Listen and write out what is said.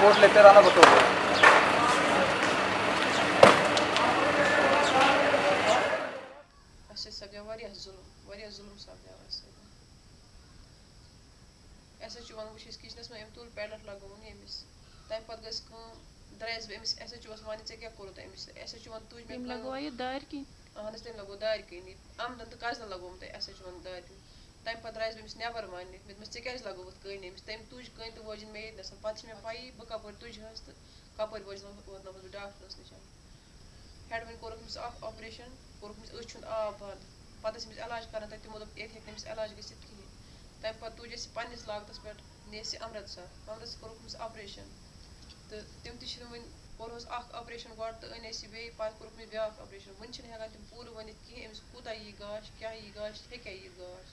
hotel پیرانا بطور اَسہِ حظ سپدیو واریاہ ظُلم واریاہ ظُلم سپدیو اَسہِ سۭتۍ اَسہِ حظ چھُ وَنُن وٕچھ أسۍ کِچنَس منٛز أمۍ تُل پیڈَل لگووُن أمِس تَمہِ پَتہٕ گٔژھ کٲم درٛایَس بہٕ أمِس اَسہِ حظ چھُ اوس وَنہِ ژےٚ کیٛاہ کوٚرُتھ أمِس اَسہِ حظ چھُ وَنُن تُج مےٚ تٔمۍ کٲم لگوا یہِ دارِ کِنۍ اہن حظ تٔمۍ لگوو دارِ کِنی آمدن تہٕ کَزنہٕ لگووُم تۄہہِ اَسہِ حظ چھُ وَنُن دارِ کِنۍ تَمہِ پَتہٕ درٛایَس بہٕ أمِس نٮ۪بر وَننہِ مےٚ دوٚپمَس ژےٚ کیٛازِ لگووُتھ کٔنۍ أمِس تٔمۍ تُج کٔنۍ تہٕ وٲجِن مےٚ ییٚتہِ پَتہٕ چھِ مےٚ پَیی بہٕ کَپٲرۍ تُجہَس تہٕ کَپٲرۍ وٲجِنَس ووتنَس بہٕ ڈاکٹرَس نِش ہٮ۪ڈ وۄنۍ کوٚرُکھ أمِس اَکھ آپریشَن کوٚرُکھ أمِس أچھ ہُنٛد آب بنٛد پَتہٕ ٲسۍ أمِس علاج کَران تَتہِ تِمو دوٚپ ییٚتہِ ہیٚکہِ نہٕ أمِس علاج گٔژھِتھ کِہیٖنۍ تَمہِ پَتہٕ تُج اَسہِ پنٛنِس لاگتَس پٮ۪ٹھ نہِ اَسہِ یہِ اَمرَتسر اَمرَتسر کوٚرُکھ أمِس آپریشَن تہٕ تِم تہِ چھِنہٕ وٕنہِ کوٚرہوس اَکھ آپریشَن گۄڈٕ تہٕ أنۍ اَسہِ یہِ بیٚیہِ پَتہٕ کوٚرُکھ أمِس بیٛاکھ آپریشَن وٕنہِ چھِنہٕ ہٮ۪کان تِم پوٗرٕ ؤنِتھ کِہیٖنۍ أمِس کوٗتاہ یی گاش کیٛاہ یی گاش ہیٚکیٛاہ یہِ گاش